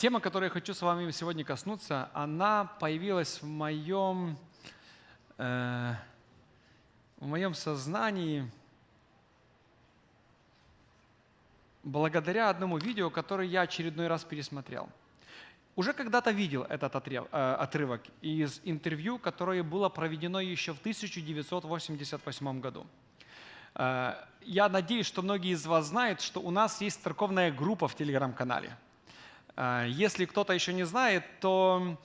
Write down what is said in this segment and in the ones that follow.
Тема, которой я хочу с вами сегодня коснуться, она появилась в моем, э, в моем сознании благодаря одному видео, которое я очередной раз пересмотрел. Уже когда-то видел этот э, отрывок из интервью, которое было проведено еще в 1988 году. Э, я надеюсь, что многие из вас знают, что у нас есть церковная группа в телеграм-канале – если кто-то еще не знает, то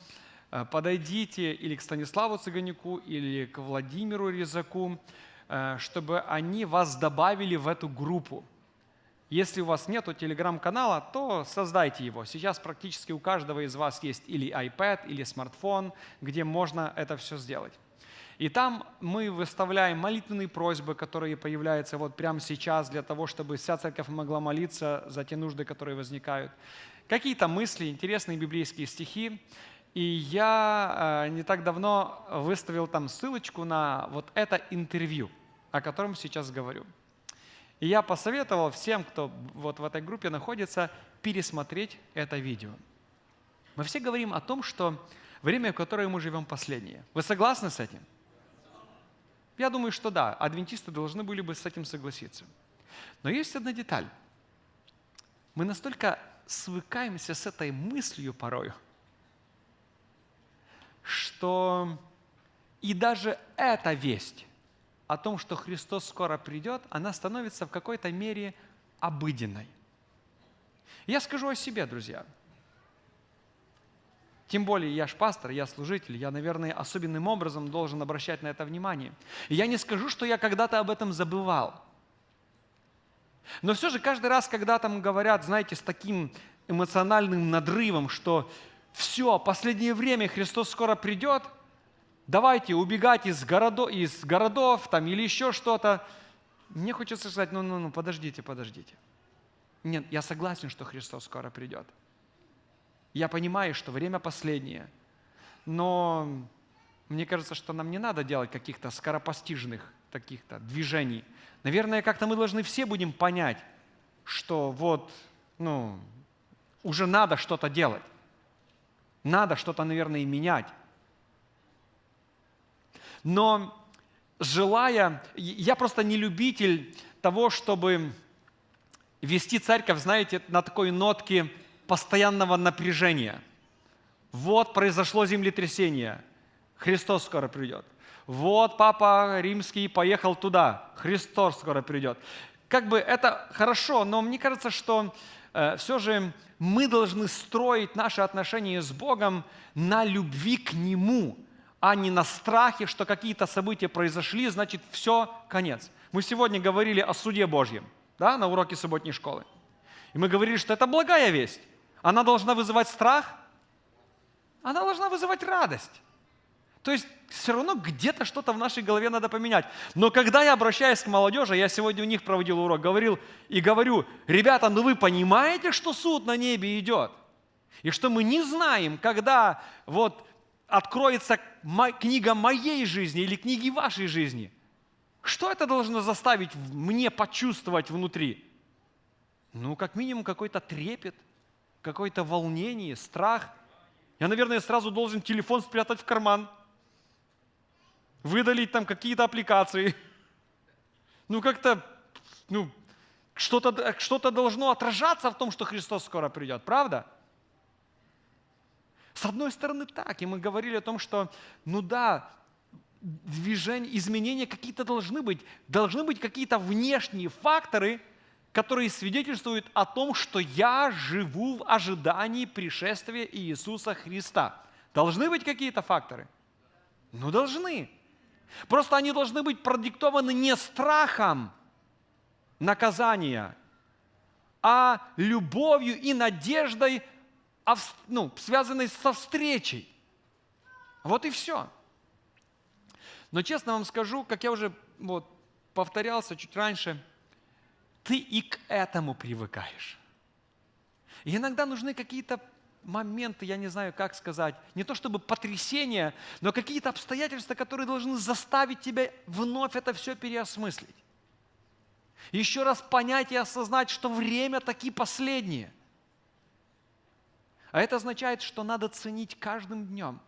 а, подойдите или к Станиславу Цыганюку, или к Владимиру Резаку, а, чтобы они вас добавили в эту группу. Если у вас нет телеграм-канала, то создайте его. Сейчас практически у каждого из вас есть или iPad, или смартфон, где можно это все сделать. И там мы выставляем молитвенные просьбы, которые появляются вот прямо сейчас для того, чтобы вся церковь могла молиться за те нужды, которые возникают какие-то мысли, интересные библейские стихи. И я э, не так давно выставил там ссылочку на вот это интервью, о котором сейчас говорю. И я посоветовал всем, кто вот в этой группе находится, пересмотреть это видео. Мы все говорим о том, что время, в которое мы живем, последнее. Вы согласны с этим? Я думаю, что да, адвентисты должны были бы с этим согласиться. Но есть одна деталь. Мы настолько свыкаемся с этой мыслью порой, что и даже эта весть о том, что Христос скоро придет, она становится в какой-то мере обыденной. Я скажу о себе, друзья. Тем более я ж пастор, я служитель, я, наверное, особенным образом должен обращать на это внимание. И я не скажу, что я когда-то об этом забывал. Но все же каждый раз, когда там говорят, знаете, с таким эмоциональным надрывом, что все, последнее время Христос скоро придет, давайте убегать из городов, из городов там, или еще что-то. Мне хочется сказать, ну, ну, ну, подождите, подождите. Нет, я согласен, что Христос скоро придет. Я понимаю, что время последнее, но мне кажется, что нам не надо делать каких-то скоропостижных таких-то движений. Наверное, как-то мы должны все будем понять, что вот, ну, уже надо что-то делать. Надо что-то, наверное, и менять. Но желая, я просто не любитель того, чтобы вести церковь, знаете, на такой нотке постоянного напряжения. Вот произошло землетрясение, Христос скоро придет. Вот папа римский поехал туда, Христос скоро придет. Как бы это хорошо, но мне кажется, что э, все же мы должны строить наши отношения с Богом на любви к Нему, а не на страхе, что какие-то события произошли, значит, все, конец. Мы сегодня говорили о суде Божьем да, на уроке субботней школы. И мы говорили, что это благая весть. Она должна вызывать страх, она должна вызывать радость. То есть все равно где-то что-то в нашей голове надо поменять. Но когда я обращаюсь к молодежи, я сегодня у них проводил урок, говорил и говорю, ребята, ну вы понимаете, что суд на небе идет? И что мы не знаем, когда вот откроется книга моей жизни или книги вашей жизни. Что это должно заставить мне почувствовать внутри? Ну, как минимум, какой-то трепет, какое-то волнение, страх. Я, наверное, сразу должен телефон спрятать в карман – выдалить там какие-то аппликации. Ну, как-то, ну, что-то что должно отражаться в том, что Христос скоро придет, правда? С одной стороны так, и мы говорили о том, что, ну да, движения, изменения какие-то должны быть, должны быть какие-то внешние факторы, которые свидетельствуют о том, что я живу в ожидании пришествия Иисуса Христа. Должны быть какие-то факторы? Ну, должны. Просто они должны быть продиктованы не страхом наказания, а любовью и надеждой, ну, связанной со встречей. Вот и все. Но честно вам скажу, как я уже вот, повторялся чуть раньше, ты и к этому привыкаешь. И иногда нужны какие-то моменты, я не знаю, как сказать, не то чтобы потрясения, но какие-то обстоятельства, которые должны заставить тебя вновь это все переосмыслить. Еще раз понять и осознать, что время таки последнее. А это означает, что надо ценить каждым днем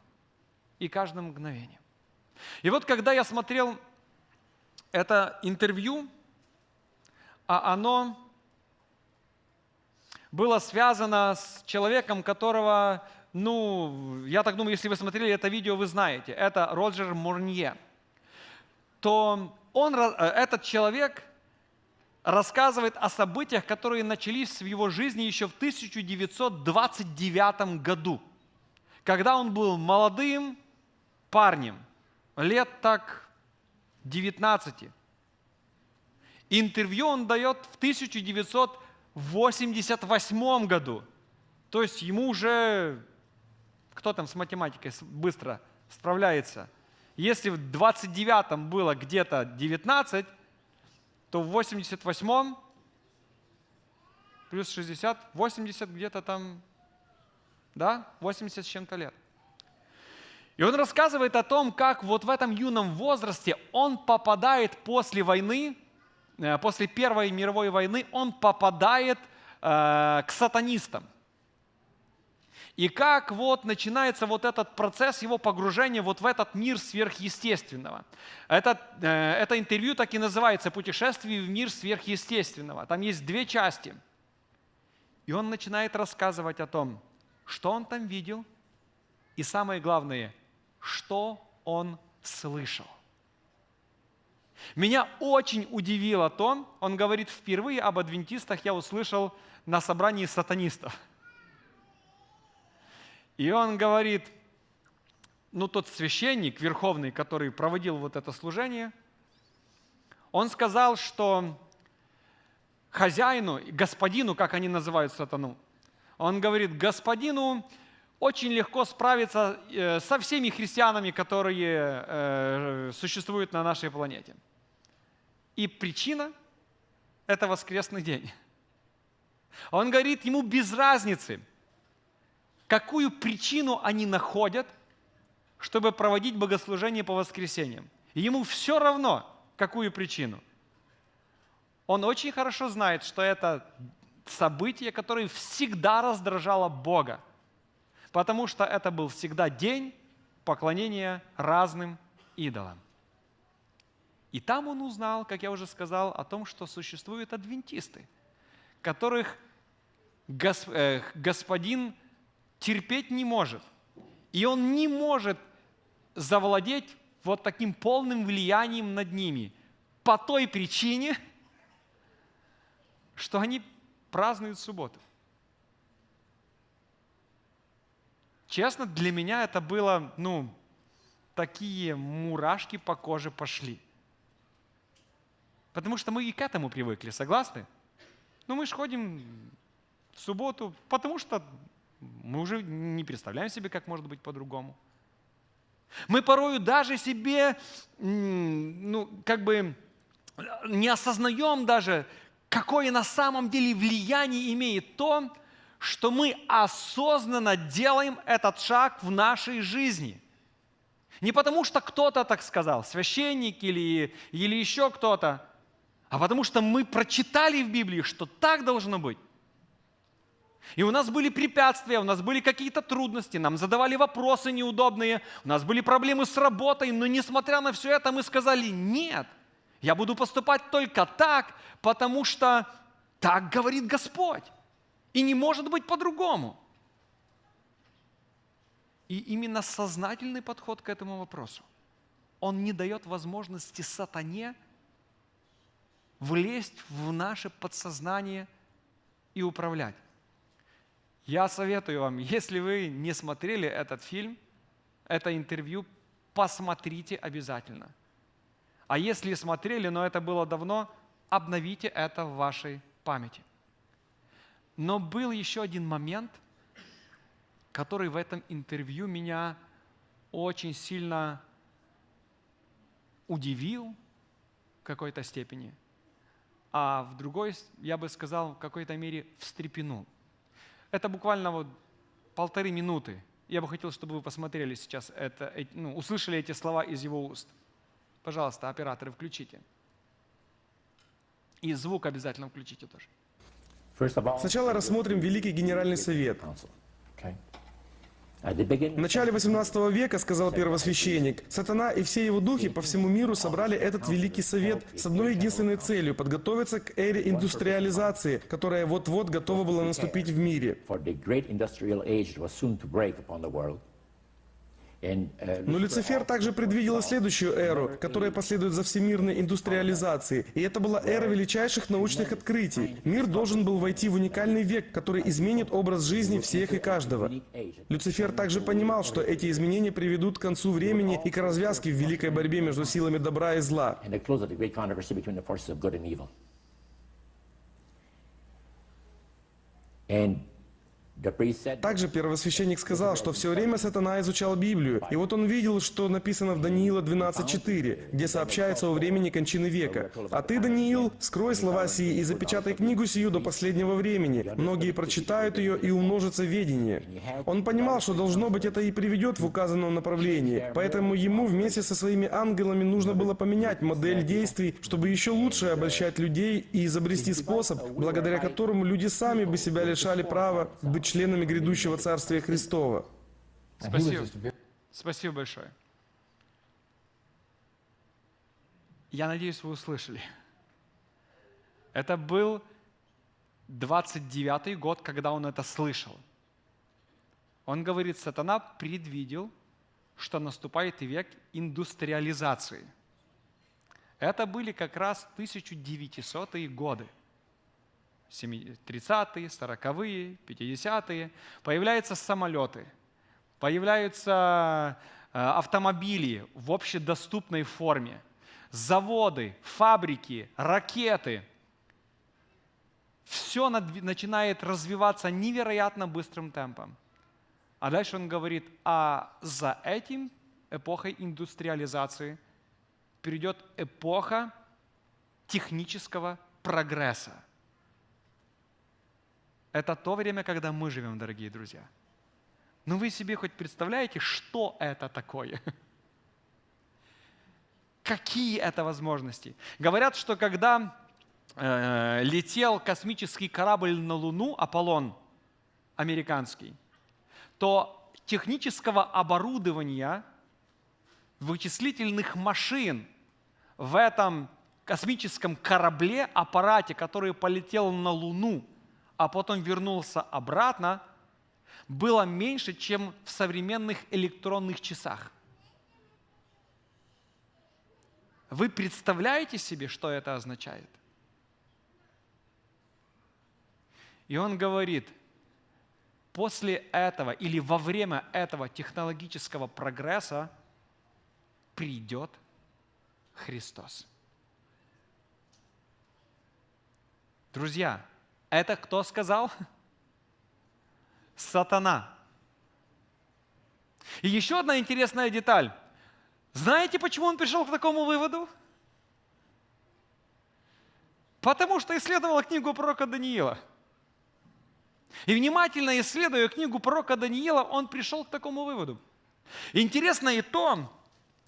и каждым мгновением. И вот когда я смотрел это интервью, а оно было связано с человеком, которого, ну, я так думаю, если вы смотрели это видео, вы знаете, это Роджер Мурнье, то он, э, этот человек рассказывает о событиях, которые начались в его жизни еще в 1929 году, когда он был молодым парнем, лет так 19. Интервью он дает в 1988 году. То есть ему уже, кто там с математикой быстро справляется? Если в 29-м было где-то 19, то в 88-м плюс 60, 80 где-то там, да, 80 с чем-то лет. И он рассказывает о том, как вот в этом юном возрасте он попадает после войны, после Первой мировой войны, он попадает э, к сатанистам. И как вот начинается вот этот процесс его погружения вот в этот мир сверхъестественного. Это, э, это интервью так и называется «Путешествие в мир сверхъестественного». Там есть две части. И он начинает рассказывать о том, что он там видел, и самое главное – что он слышал. Меня очень удивило то, он говорит, впервые об адвентистах я услышал на собрании сатанистов. И он говорит, ну тот священник верховный, который проводил вот это служение, он сказал, что хозяину, господину, как они называют сатану, он говорит, господину очень легко справиться э, со всеми христианами, которые э, существуют на нашей планете. И причина – это воскресный день. Он говорит, ему без разницы, какую причину они находят, чтобы проводить богослужение по воскресеньям. ему все равно, какую причину. Он очень хорошо знает, что это событие, которое всегда раздражало Бога потому что это был всегда день поклонения разным идолам. И там он узнал, как я уже сказал, о том, что существуют адвентисты, которых э, господин терпеть не может. И он не может завладеть вот таким полным влиянием над ними по той причине, что они празднуют субботу. Честно, для меня это было, ну, такие мурашки по коже пошли. Потому что мы и к этому привыкли, согласны? Ну, мы же ходим в субботу, потому что мы уже не представляем себе, как может быть по-другому. Мы порою даже себе, ну, как бы не осознаем даже, какое на самом деле влияние имеет то, что мы осознанно делаем этот шаг в нашей жизни. Не потому, что кто-то так сказал, священник или, или еще кто-то, а потому что мы прочитали в Библии, что так должно быть. И у нас были препятствия, у нас были какие-то трудности, нам задавали вопросы неудобные, у нас были проблемы с работой, но несмотря на все это мы сказали, нет, я буду поступать только так, потому что так говорит Господь. И не может быть по-другому. И именно сознательный подход к этому вопросу, он не дает возможности сатане влезть в наше подсознание и управлять. Я советую вам, если вы не смотрели этот фильм, это интервью, посмотрите обязательно. А если смотрели, но это было давно, обновите это в вашей памяти. Но был еще один момент, который в этом интервью меня очень сильно удивил в какой-то степени, а в другой, я бы сказал, в какой-то мере встрепенул. Это буквально вот полторы минуты. Я бы хотел, чтобы вы посмотрели сейчас это, ну, услышали эти слова из его уст. Пожалуйста, операторы, включите. И звук обязательно включите тоже. Сначала рассмотрим Великий Генеральный Совет. В начале 18 века, сказал первосвященник, сатана и все его духи по всему миру собрали этот великий совет с одной единственной целью – подготовиться к эре индустриализации, которая вот-вот готова была наступить в мире. Но Люцифер также предвидел и следующую эру, которая последует за всемирной индустриализацией. И это была эра величайших научных открытий. Мир должен был войти в уникальный век, который изменит образ жизни всех и каждого. Люцифер также понимал, что эти изменения приведут к концу времени и к развязке в великой борьбе между силами добра и зла. And также первосвященник сказал, что все время сатана изучал Библию, и вот он видел, что написано в Даниила 12.4, где сообщается о времени кончины века. «А ты, Даниил, скрой слова сии и запечатай книгу сию до последнего времени. Многие прочитают ее и умножится ведение». Он понимал, что должно быть это и приведет в указанном направлении, поэтому ему вместе со своими ангелами нужно было поменять модель действий, чтобы еще лучше обольщать людей и изобрести способ, благодаря которому люди сами бы себя лишали права быть членами грядущего Царствия Христова. Спасибо. Спасибо большое. Я надеюсь, вы услышали. Это был 29-й год, когда он это слышал. Он говорит, сатана предвидел, что наступает век индустриализации. Это были как раз 1900-е годы. 30-е, 40-е, 50-е, появляются самолеты, появляются э, автомобили в общедоступной форме, заводы, фабрики, ракеты. Все начинает развиваться невероятно быстрым темпом. А дальше он говорит, а за этим эпохой индустриализации придет эпоха технического прогресса. Это то время, когда мы живем, дорогие друзья. Ну вы себе хоть представляете, что это такое? Какие это возможности? Говорят, что когда э, летел космический корабль на Луну, Аполлон американский, то технического оборудования, вычислительных машин в этом космическом корабле, аппарате, который полетел на Луну – а потом вернулся обратно, было меньше, чем в современных электронных часах. Вы представляете себе, что это означает? И он говорит, после этого или во время этого технологического прогресса придет Христос. Друзья, это кто сказал? Сатана. И еще одна интересная деталь. Знаете, почему он пришел к такому выводу? Потому что исследовал книгу пророка Даниила. И внимательно исследуя книгу пророка Даниила, он пришел к такому выводу. Интересно и то,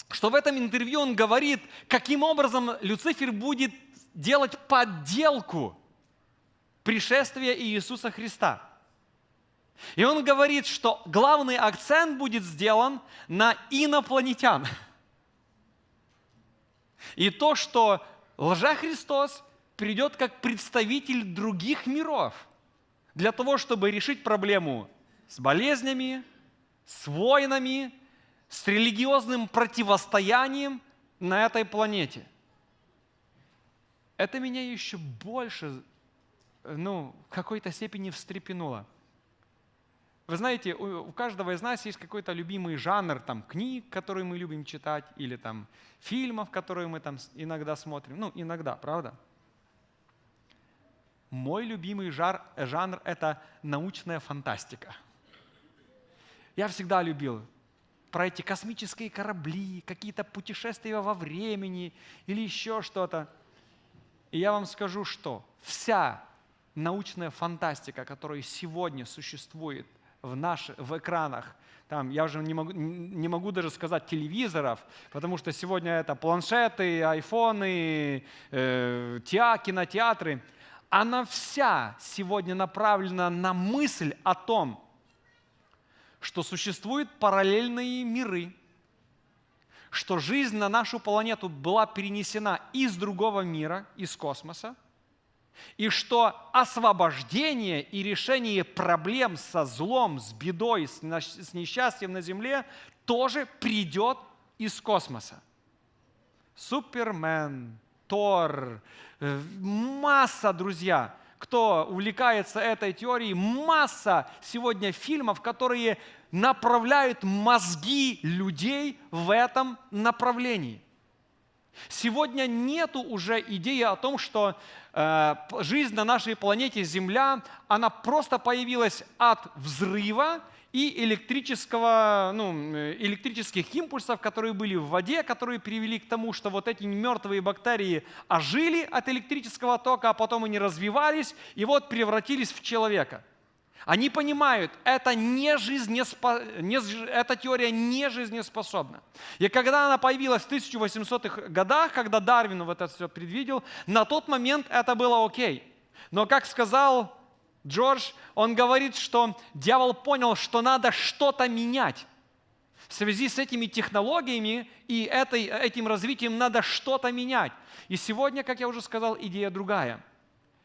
что в этом интервью он говорит, каким образом Люцифер будет делать подделку пришествия Иисуса Христа. И он говорит, что главный акцент будет сделан на инопланетян. И то, что лжа-Христос придет как представитель других миров для того, чтобы решить проблему с болезнями, с войнами, с религиозным противостоянием на этой планете. Это меня еще больше ну, в какой-то степени встрепенуло. Вы знаете, у, каждого из нас есть какой-то любимый жанр там, книг, которые мы любим читать, или там, фильмов, которые мы там иногда смотрим. Ну, иногда, правда? Мой любимый жар, жанр – это научная фантастика. Я всегда любил про эти космические корабли, какие-то путешествия во времени или еще что-то. И я вам скажу, что вся научная фантастика, которая сегодня существует в, наш, в экранах, там, я уже не могу, не могу даже сказать телевизоров, потому что сегодня это планшеты, айфоны, э, теа, кинотеатры, она вся сегодня направлена на мысль о том, что существуют параллельные миры, что жизнь на нашу планету была перенесена из другого мира, из космоса, и что освобождение и решение проблем со злом, с бедой, с несчастьем на Земле тоже придет из космоса. Супермен, Тор, э, масса, друзья, кто увлекается этой теорией, масса сегодня фильмов, которые направляют мозги людей в этом направлении. Сегодня нету уже идеи о том, что жизнь на нашей планете Земля, она просто появилась от взрыва и электрического, ну, электрических импульсов, которые были в воде, которые привели к тому, что вот эти мертвые бактерии ожили от электрического тока, а потом они развивались и вот превратились в человека. Они понимают, это не жизнеспо... не... эта теория не жизнеспособна. И когда она появилась в 1800-х годах, когда Дарвин вот это все предвидел, на тот момент это было окей. Но как сказал Джордж, он говорит, что дьявол понял, что надо что-то менять. В связи с этими технологиями и этой, этим развитием надо что-то менять. И сегодня, как я уже сказал, идея другая.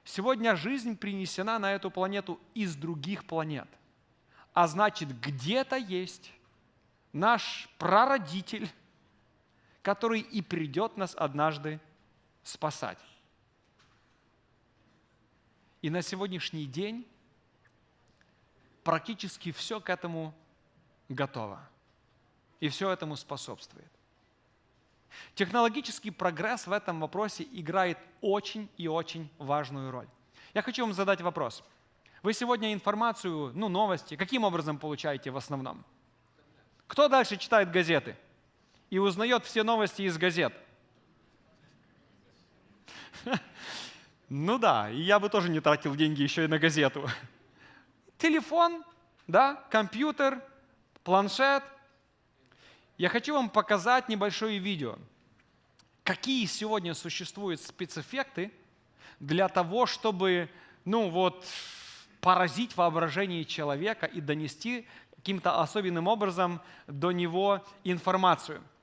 Сегодня жизнь принесена на эту планету из других планет. А значит, где-то есть наш прародитель, который и придет нас однажды спасать. И на сегодняшний день практически все к этому готово. И все этому способствует. Технологический прогресс в этом вопросе играет очень и очень важную роль. Я хочу вам задать вопрос. Вы сегодня информацию, ну, новости, каким образом получаете в основном? Кто дальше читает газеты и узнает все новости из газет? Ну да, я бы тоже не тратил деньги еще и на газету. Телефон, да, компьютер, планшет. Я хочу вам показать небольшое видео. Какие сегодня существуют спецэффекты для того, чтобы, ну вот, поразить воображение человека и донести каким-то особенным образом до него информацию –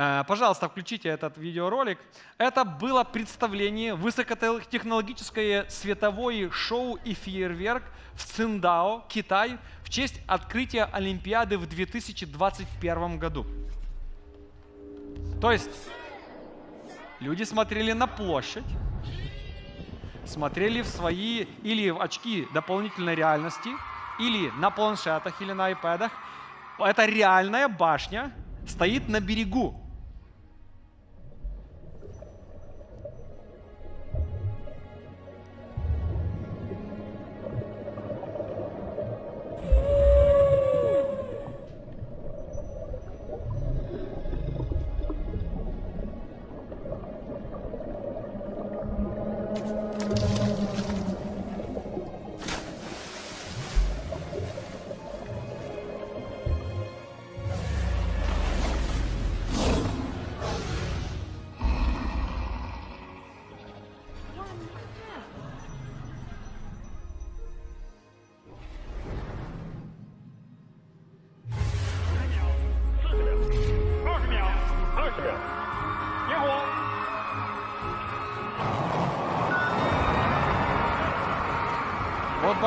Э, пожалуйста, включите этот видеоролик. Это было представление, высокотехнологическое световое шоу и фейерверк в Циндао, Китай, в честь открытия Олимпиады в 2021 году. То есть люди смотрели на площадь, смотрели в свои или в очки дополнительной реальности, или на планшетах, или на iPad. Это реальная башня, стоит на берегу.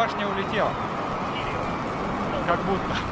Башня улетела. Как будто.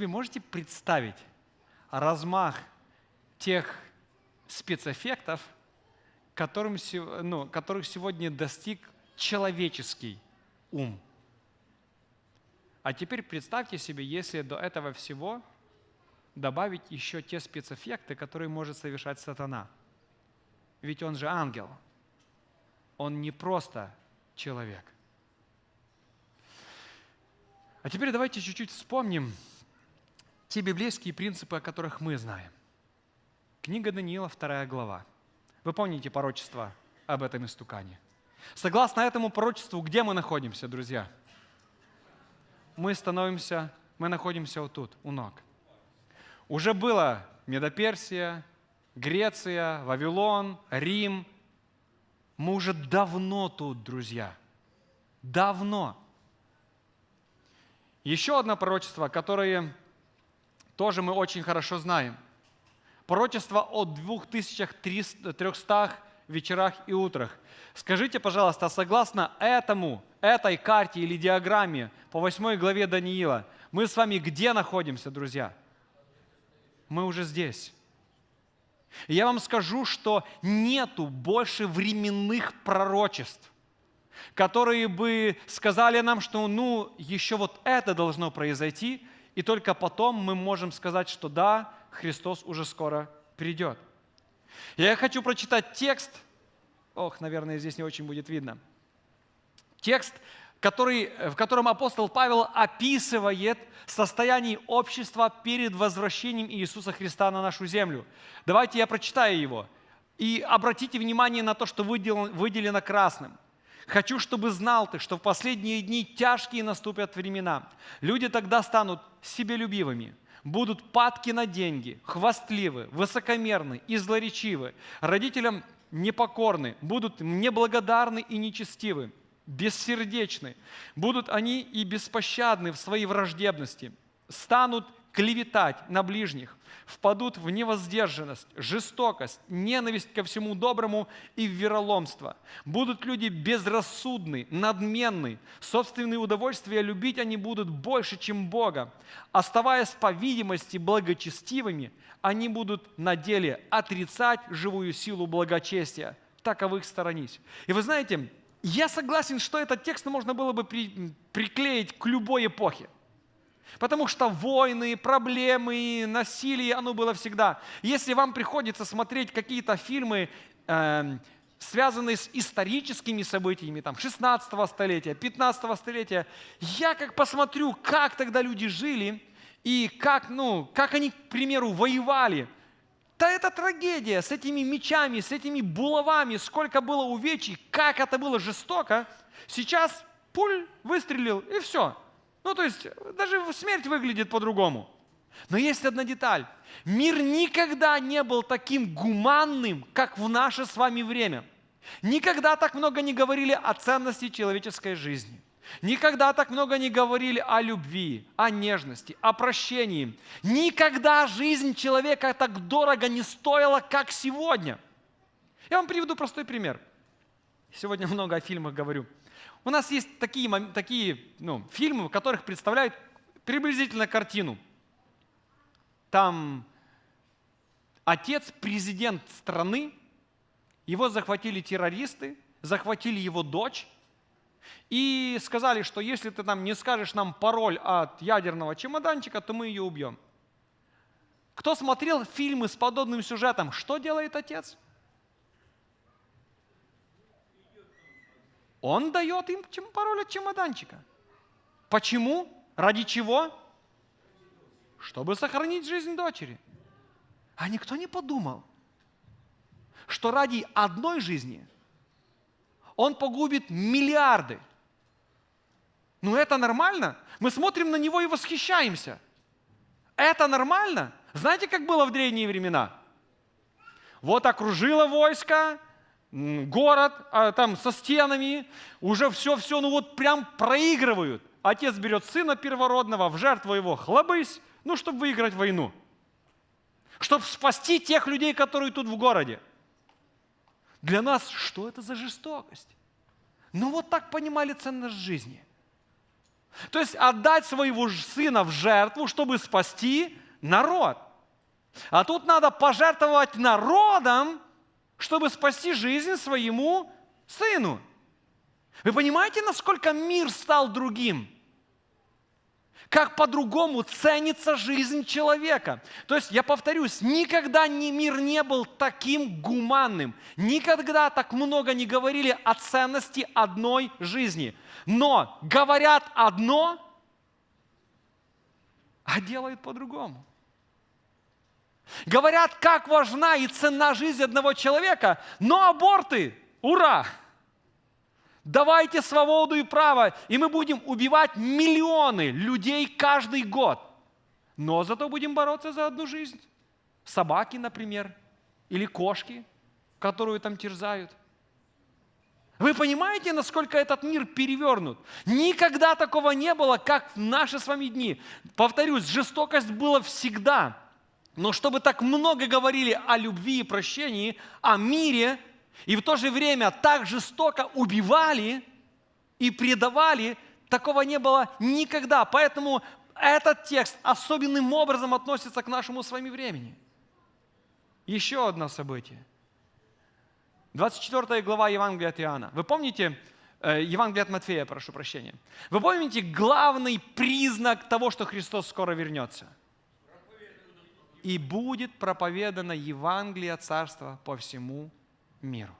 Себе можете представить размах тех спецэффектов, которым, ну, которых сегодня достиг человеческий ум? А теперь представьте себе, если до этого всего добавить еще те спецэффекты, которые может совершать сатана. Ведь он же ангел. Он не просто человек. А теперь давайте чуть-чуть вспомним те библейские принципы, о которых мы знаем. Книга Даниила, вторая глава. Вы помните пророчество об этом истукане? Согласно этому пророчеству, где мы находимся, друзья? Мы становимся, мы находимся вот тут, у ног. Уже было Медоперсия, Греция, Вавилон, Рим. Мы уже давно тут, друзья. Давно. Еще одно пророчество, которое тоже мы очень хорошо знаем. Пророчество о 2300 вечерах и утрах. Скажите, пожалуйста, согласно этому, этой карте или диаграмме по 8 главе Даниила, мы с вами где находимся, друзья? Мы уже здесь. И я вам скажу, что нету больше временных пророчеств, которые бы сказали нам, что ну, еще вот это должно произойти, и только потом мы можем сказать, что да, Христос уже скоро придет. Я хочу прочитать текст, ох, наверное, здесь не очень будет видно. Текст, который, в котором апостол Павел описывает состояние общества перед возвращением Иисуса Христа на нашу землю. Давайте я прочитаю его. И обратите внимание на то, что выделено красным. «Хочу, чтобы знал ты, что в последние дни тяжкие наступят времена. Люди тогда станут себелюбивыми, будут падки на деньги, хвастливы, высокомерны и злоречивы, родителям непокорны, будут неблагодарны и нечестивы, бессердечны. Будут они и беспощадны в своей враждебности, станут клеветать на ближних, впадут в невоздержанность, жестокость, ненависть ко всему доброму и в вероломство. Будут люди безрассудны, надменны, собственные удовольствия любить они будут больше, чем Бога. Оставаясь по видимости благочестивыми, они будут на деле отрицать живую силу благочестия. Таковых сторонись. И вы знаете, я согласен, что этот текст можно было бы при, приклеить к любой эпохе. Потому что войны, проблемы, насилие, оно было всегда. Если вам приходится смотреть какие-то фильмы, э, связанные с историческими событиями, там, 16 столетия, 15 столетия, я как посмотрю, как тогда люди жили, и как, ну, как они, к примеру, воевали – да это трагедия с этими мечами, с этими булавами, сколько было увечий, как это было жестоко. Сейчас пуль выстрелил, и все. Ну, то есть, даже смерть выглядит по-другому. Но есть одна деталь. Мир никогда не был таким гуманным, как в наше с вами время. Никогда так много не говорили о ценности человеческой жизни – Никогда так много не говорили о любви, о нежности, о прощении. Никогда жизнь человека так дорого не стоила, как сегодня. Я вам приведу простой пример. Сегодня много о фильмах говорю. У нас есть такие, такие ну, фильмы, в которых представляют приблизительно картину. Там отец, президент страны, его захватили террористы, захватили его дочь, и сказали, что если ты там не скажешь нам пароль от ядерного чемоданчика, то мы ее убьем. Кто смотрел фильмы с подобным сюжетом, что делает отец? Он дает им пароль от чемоданчика. Почему? Ради чего? Чтобы сохранить жизнь дочери. А никто не подумал, что ради одной жизни он погубит миллиарды – ну это нормально? Мы смотрим на него и восхищаемся. Это нормально? Знаете, как было в древние времена? Вот окружило войско, город а, там со стенами, уже все-все, ну вот прям проигрывают. Отец берет сына первородного, в жертву его хлобысь, ну, чтобы выиграть войну. Чтобы спасти тех людей, которые тут в городе. Для нас что это за жестокость? Ну вот так понимали ценность жизни – То есть отдать своего сына в жертву, чтобы спасти народ. А тут надо пожертвовать народом, чтобы спасти жизнь своему сыну. Вы понимаете, насколько мир стал другим? Как по-другому ценится жизнь человека. То есть, я повторюсь, никогда ни мир не был таким гуманным. Никогда так много не говорили о ценности одной жизни. Но говорят одно, а делают по-другому. Говорят, как важна и ценна жизнь одного человека, но аборты, ура! Давайте свободу и право, и мы будем убивать миллионы людей каждый год. Но зато будем бороться за одну жизнь. Собаки, например, или кошки, которую там терзают. Вы понимаете, насколько этот мир перевернут? Никогда такого не было, как в наши с вами дни. Повторюсь, жестокость была всегда. Но чтобы так много говорили о любви и прощении, о мире, и в то же время так жестоко убивали и предавали, такого не было никогда. Поэтому этот текст особенным образом относится к нашему с вами времени. Еще одно событие. 24 глава Евангелия от Иоанна. Вы помните, э, Евангелие от Матфея, прошу прощения. Вы помните главный признак того, что Христос скоро вернется? И будет проповедано Евангелие Царства по всему миру.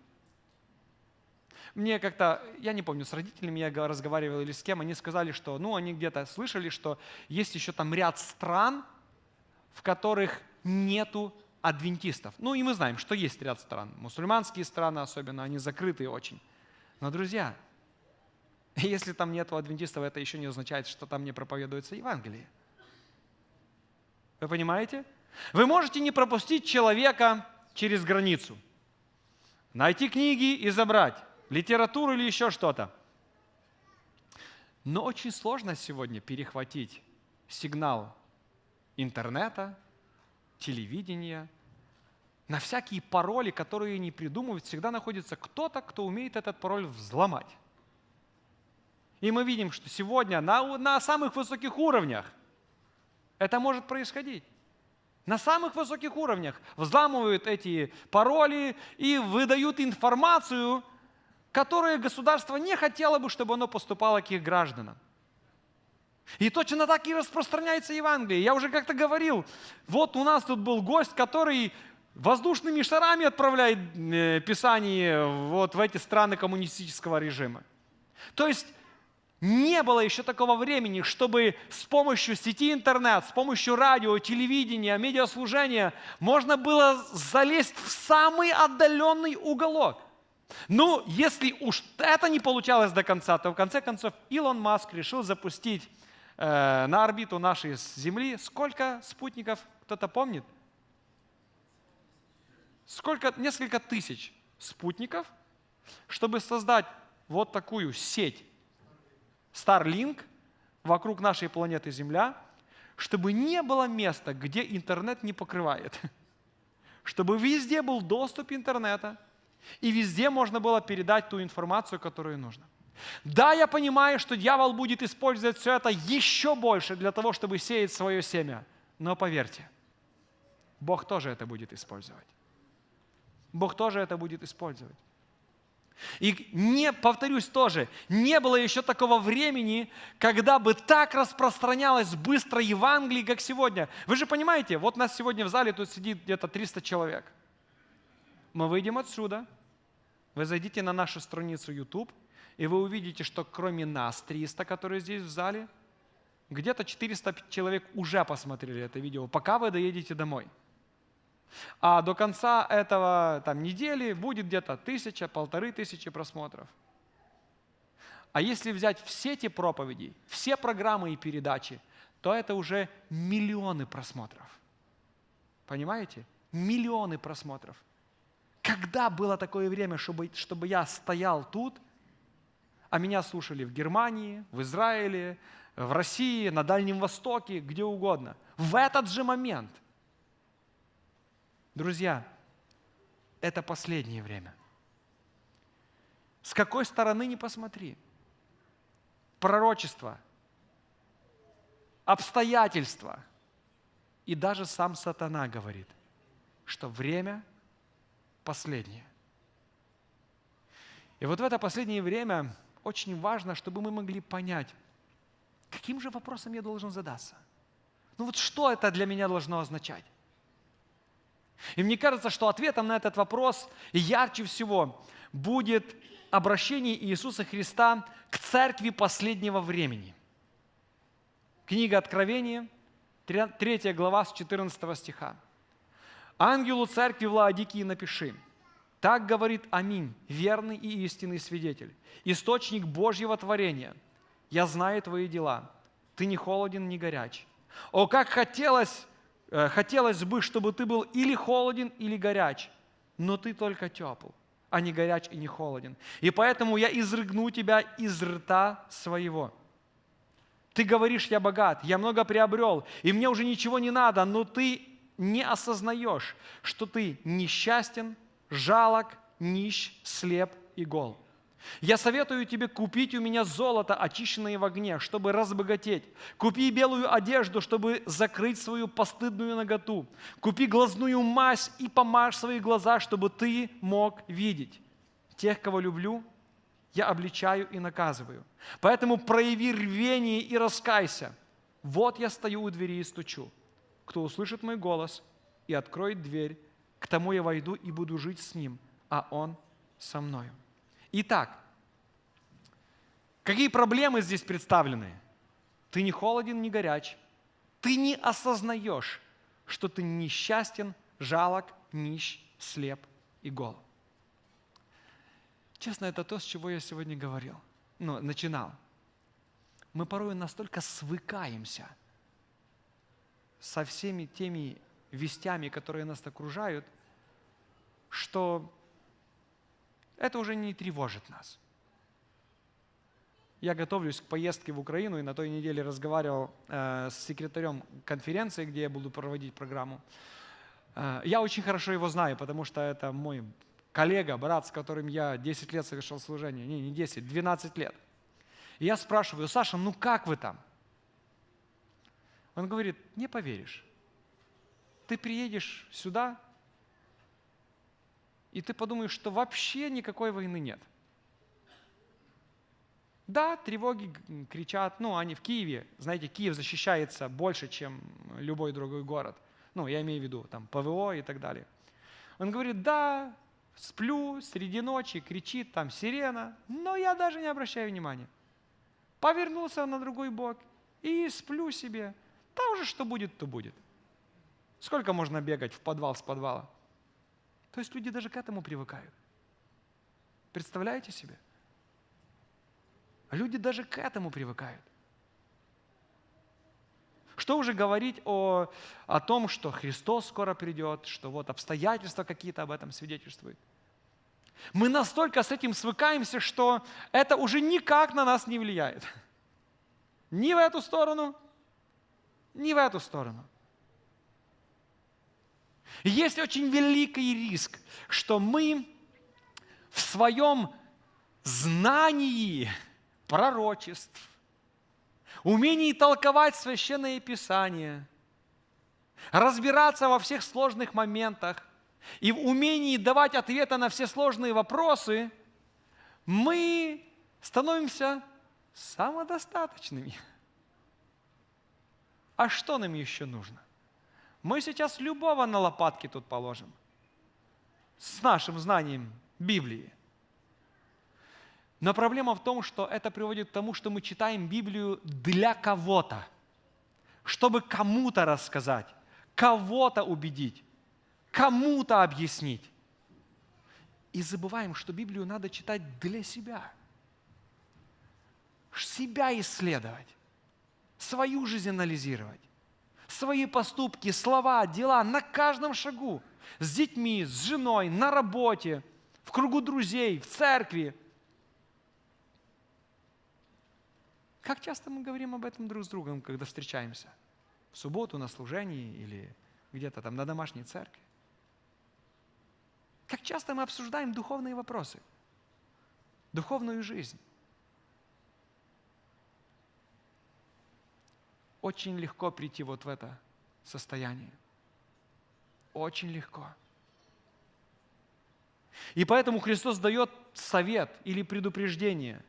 Мне как-то, я не помню, с родителями я разговаривал или с кем, они сказали, что, ну, они где-то слышали, что есть еще там ряд стран, в которых нету адвентистов. Ну, и мы знаем, что есть ряд стран. Мусульманские страны особенно, они закрытые очень. Но, друзья, если там нету адвентистов, это еще не означает, что там не проповедуется Евангелие. Вы понимаете? Вы можете не пропустить человека через границу – найти книги и забрать, литературу или еще что-то. Но очень сложно сегодня перехватить сигнал интернета, телевидения. На всякие пароли, которые не придумывают, всегда находится кто-то, кто умеет этот пароль взломать. И мы видим, что сегодня на, на самых высоких уровнях это может происходить на самых высоких уровнях взламывают эти пароли и выдают информацию, которую государство не хотело бы, чтобы оно поступало к их гражданам. И точно так и распространяется Евангелие. Я уже как-то говорил, вот у нас тут был гость, который воздушными шарами отправляет э, Писание вот в эти страны коммунистического режима. То есть не было еще такого времени, чтобы с помощью сети интернет, с помощью радио, телевидения, медиаслужения можно было залезть в самый отдаленный уголок. Ну, если уж это не получалось до конца, то в конце концов Илон Маск решил запустить э, на орбиту нашей Земли сколько спутников, кто-то помнит? Сколько? Несколько тысяч спутников, чтобы создать вот такую сеть Starlink вокруг нашей планеты Земля, чтобы не было места, где интернет не покрывает. Чтобы везде был доступ интернета, и везде можно было передать ту информацию, которую нужно. Да, я понимаю, что дьявол будет использовать все это еще больше для того, чтобы сеять свое семя. Но поверьте, Бог тоже это будет использовать. Бог тоже это будет использовать. И не, повторюсь тоже, не было еще такого времени, когда бы так распространялось быстро Евангелие, как сегодня. Вы же понимаете, вот нас сегодня в зале тут сидит где-то 300 человек. Мы выйдем отсюда, вы зайдите на нашу страницу YouTube, и вы увидите, что кроме нас 300, которые здесь в зале, где-то 400 человек уже посмотрели это видео, пока вы доедете домой – а до конца этого там, недели будет где-то тысяча, полторы тысячи просмотров. А если взять все эти проповеди, все программы и передачи, то это уже миллионы просмотров. Понимаете? Миллионы просмотров. Когда было такое время, чтобы, чтобы я стоял тут, а меня слушали в Германии, в Израиле, в России, на Дальнем Востоке, где угодно. В этот же момент – Друзья, это последнее время. С какой стороны не посмотри. Пророчество обстоятельства. И даже сам сатана говорит, что время последнее. И вот в это последнее время очень важно, чтобы мы могли понять, каким же вопросом я должен задаться. Ну вот что это для меня должно означать? И мне кажется, что ответом на этот вопрос ярче всего будет обращение Иисуса Христа к церкви последнего времени. Книга Откровения, 3 глава с 14 стиха. «Ангелу церкви в напиши, так говорит Аминь, верный и истинный свидетель, источник Божьего творения. Я знаю твои дела. Ты не холоден, не горяч. О, как хотелось, хотелось бы, чтобы ты был или холоден, или горяч, но ты только тепл, а не горяч и не холоден. И поэтому я изрыгну тебя из рта своего. Ты говоришь, я богат, я много приобрел, и мне уже ничего не надо, но ты не осознаешь, что ты несчастен, жалок, нищ, слеп и гол. Я советую тебе купить у меня золото, очищенное в огне, чтобы разбогатеть. Купи белую одежду, чтобы закрыть свою постыдную наготу. Купи глазную мазь и помажь свои глаза, чтобы ты мог видеть. Тех, кого люблю, я обличаю и наказываю. Поэтому прояви рвение и раскайся. Вот я стою у двери и стучу. Кто услышит мой голос и откроет дверь, к тому я войду и буду жить с ним, а он со мною. Итак, какие проблемы здесь представлены? Ты не холоден, не горяч. Ты не осознаешь, что ты несчастен, жалок, нищ, слеп и гол. Честно, это то, с чего я сегодня говорил, ну, начинал. Мы порой настолько свыкаемся со всеми теми вестями, которые нас окружают, что это уже не тревожит нас. Я готовлюсь к поездке в Украину и на той неделе разговаривал э, с секретарем конференции, где я буду проводить программу. Э, я очень хорошо его знаю, потому что это мой коллега, брат, с которым я 10 лет совершал служение. Не, не 10, 12 лет. И я спрашиваю, Саша, ну как вы там? Он говорит, не поверишь ты приедешь сюда, и ты подумаешь, что вообще никакой войны нет. Да, тревоги кричат, ну, они в Киеве, знаете, Киев защищается больше, чем любой другой город. Ну, я имею в виду, там, ПВО и так далее. Он говорит, да, сплю среди ночи, кричит там сирена, но я даже не обращаю внимания. Повернулся на другой бок и сплю себе. Там же что будет, то будет. Сколько можно бегать в подвал с подвала? То есть люди даже к этому привыкают. Представляете себе? Люди даже к этому привыкают. Что уже говорить о, о том, что Христос скоро придет, что вот обстоятельства какие-то об этом свидетельствуют. Мы настолько с этим свыкаемся, что это уже никак на нас не влияет. Ни в эту сторону, ни в эту сторону. Есть очень великий риск, что мы в своем знании пророчеств, умении толковать священное писание, разбираться во всех сложных моментах и в умении давать ответы на все сложные вопросы, мы становимся самодостаточными. А что нам еще нужно? Мы сейчас любого на лопатки тут положим. С нашим знанием Библии. Но проблема в том, что это приводит к тому, что мы читаем Библию для кого-то, чтобы кому-то рассказать, кого-то убедить, кому-то объяснить. И забываем, что Библию надо читать для себя. Себя исследовать, свою жизнь анализировать свои поступки, слова, дела на каждом шагу. С детьми, с женой, на работе, в кругу друзей, в церкви. Как часто мы говорим об этом друг с другом, когда встречаемся? В субботу на служении или где-то там на домашней церкви? Как часто мы обсуждаем духовные вопросы, духовную жизнь? Очень легко прийти вот в это состояние. Очень легко. И поэтому Христос дает совет или предупреждение,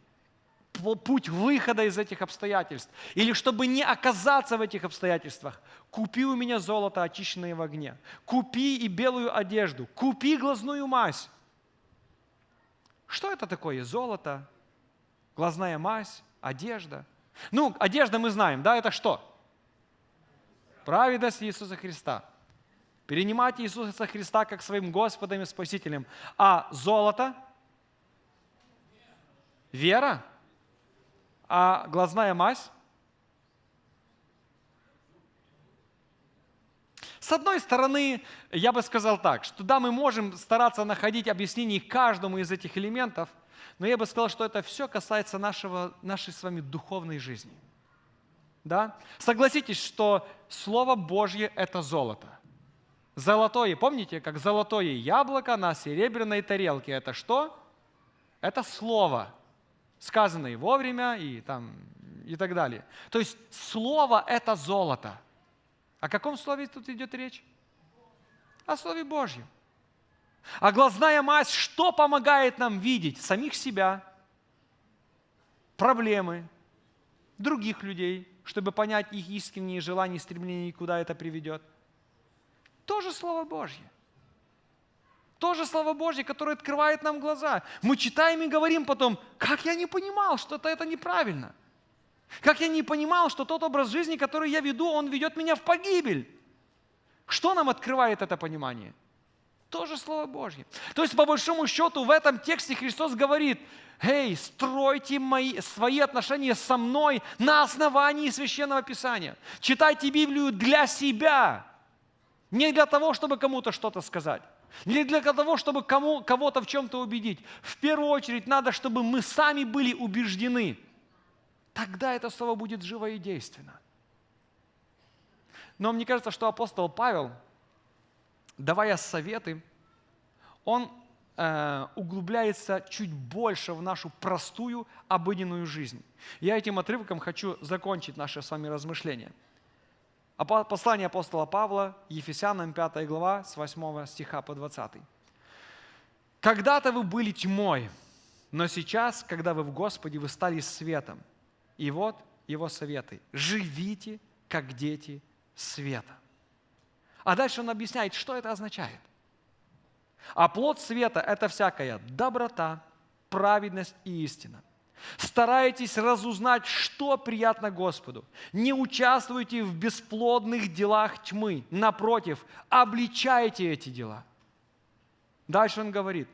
путь выхода из этих обстоятельств. Или чтобы не оказаться в этих обстоятельствах, купи у меня золото, очищенное в огне. Купи и белую одежду. Купи глазную мазь. Что это такое? Золото, глазная мазь, одежда. Ну, одежда мы знаем, да, это что? Праведность Иисуса Христа. Перенимайте Иисуса Христа как своим Господом и Спасителем. А золото? Вера? А глазная мазь? С одной стороны, я бы сказал так, что да, мы можем стараться находить объяснение каждому из этих элементов, но я бы сказал, что это все касается нашего, нашей с вами духовной жизни. Да? Согласитесь, что Слово Божье – это золото. Золотое, помните, как золотое яблоко на серебряной тарелке. Это что? Это Слово, сказанное вовремя и, там, и так далее. То есть Слово – это золото. О каком слове тут идет речь? О Слове Божьем. А глазная мазь что помогает нам видеть? Самих себя, проблемы, других людей, чтобы понять их искренние желания стремления, и куда это приведет. Тоже Слово Божье. Тоже Слово Божье, которое открывает нам глаза. Мы читаем и говорим потом, как я не понимал, что это, это неправильно. Как я не понимал, что тот образ жизни, который я веду, он ведет меня в погибель. Что нам открывает это понимание? Тоже Слово Божье. То есть, по большому счету, в этом тексте Христос говорит, «Эй, стройте мои, свои отношения со мной на основании Священного Писания. Читайте Библию для себя, не для того, чтобы кому-то что-то сказать, не для того, чтобы кому, кого-то в чем-то убедить. В первую очередь надо, чтобы мы сами были убеждены. Тогда это слово будет живо и действенно. Но мне кажется, что апостол Павел, давая советы, он э, углубляется чуть больше в нашу простую обыденную жизнь. Я этим отрывком хочу закончить наше с вами размышление – Послание апостола Павла, Ефесянам 5 глава, с 8 стиха по 20. «Когда-то вы были тьмой, но сейчас, когда вы в Господе, вы стали светом. И вот его советы. Живите, как дети света». А дальше он объясняет, что это означает. А плод света – это всякая доброта, праведность и истина – Старайтесь разузнать, что приятно Господу. Не участвуйте в бесплодных делах тьмы. Напротив, обличайте эти дела. Дальше он говорит.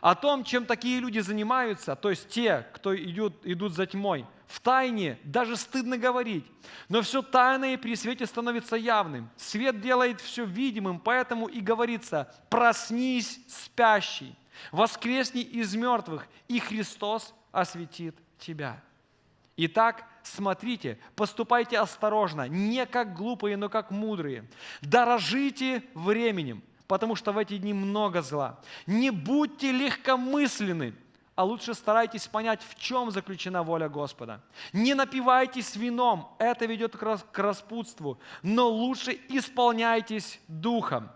О том, чем такие люди занимаются, то есть те, кто идут, идут за тьмой, в тайне даже стыдно говорить. Но все тайное при свете становится явным. Свет делает все видимым, поэтому и говорится, проснись, спящий, воскресни из мертвых, и Христос осветит тебя. Итак, смотрите, поступайте осторожно, не как глупые, но как мудрые. Дорожите временем, потому что в эти дни много зла. Не будьте легкомысленны, а лучше старайтесь понять, в чем заключена воля Господа. Не напивайтесь вином, это ведет к распутству, но лучше исполняйтесь духом.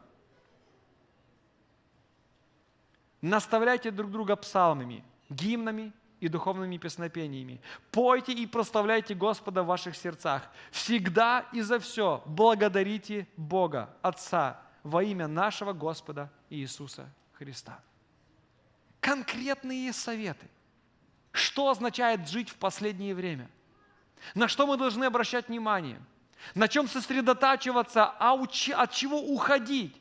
Наставляйте друг друга псалмами, гимнами и духовными песнопениями. Пойте и прославляйте Господа в ваших сердцах. Всегда и за все благодарите Бога, Отца, во имя нашего Господа Иисуса Христа. Конкретные советы. Что означает жить в последнее время? На что мы должны обращать внимание? На чем сосредотачиваться, а от чего уходить?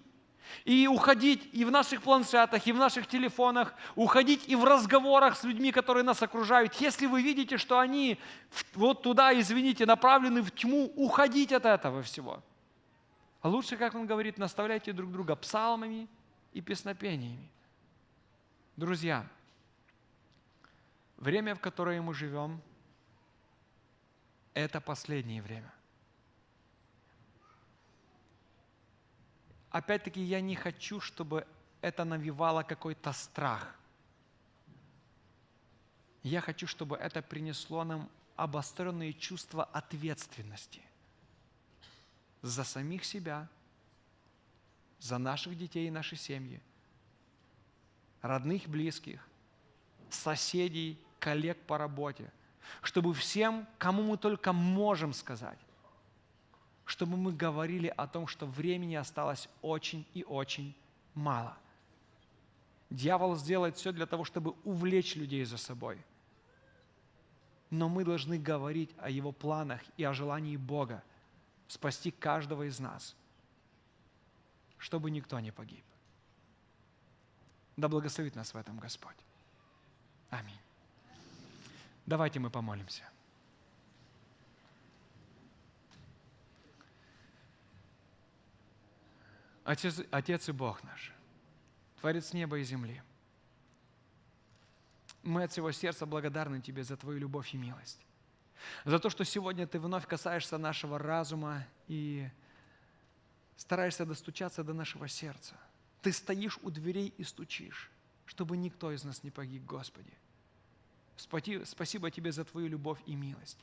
И уходить и в наших планшетах, и в наших телефонах, уходить и в разговорах с людьми, которые нас окружают. Если вы видите, что они вот туда, извините, направлены в тьму, уходить от этого всего. А лучше, как он говорит, наставляйте друг друга псалмами и песнопениями. Друзья, время, в которое мы живем, это последнее время. опять-таки, я не хочу, чтобы это навевало какой-то страх. Я хочу, чтобы это принесло нам обостренные чувства ответственности за самих себя, за наших детей и наши семьи, родных, близких, соседей, коллег по работе, чтобы всем, кому мы только можем сказать, чтобы мы говорили о том, что времени осталось очень и очень мало. Дьявол сделает все для того, чтобы увлечь людей за собой. Но мы должны говорить о его планах и о желании Бога спасти каждого из нас, чтобы никто не погиб. Да благословит нас в этом Господь. Аминь. Давайте мы помолимся. Отец, Отец и Бог наш, Творец неба и земли, мы от всего сердца благодарны Тебе за Твою любовь и милость. За то, что сегодня Ты вновь касаешься нашего разума и стараешься достучаться до нашего сердца. Ты стоишь у дверей и стучишь, чтобы никто из нас не погиб, Господи. Спасибо Тебе за Твою любовь и милость.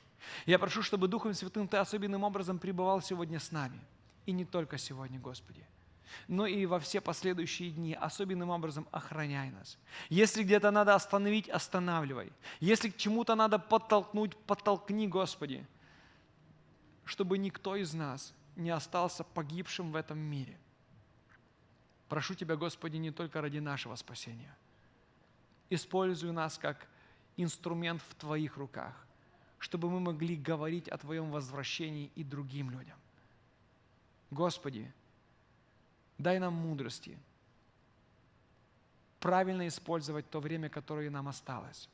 Я прошу, чтобы Духом Святым Ты особенным образом пребывал сегодня с нами. И не только сегодня, Господи но и во все последующие дни особенным образом охраняй нас. Если где-то надо остановить, останавливай. Если к чему-то надо подтолкнуть, подтолкни, Господи, чтобы никто из нас не остался погибшим в этом мире. Прошу Тебя, Господи, не только ради нашего спасения. Используй нас как инструмент в Твоих руках, чтобы мы могли говорить о Твоем возвращении и другим людям. Господи, Дай нам мудрости правильно использовать то время, которое нам осталось,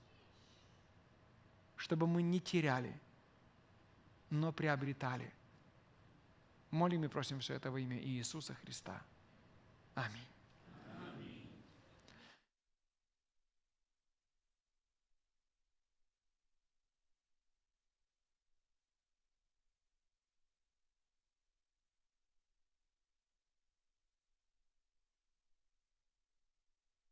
чтобы мы не теряли, но приобретали. Молим и просим все это во имя Иисуса Христа. Аминь.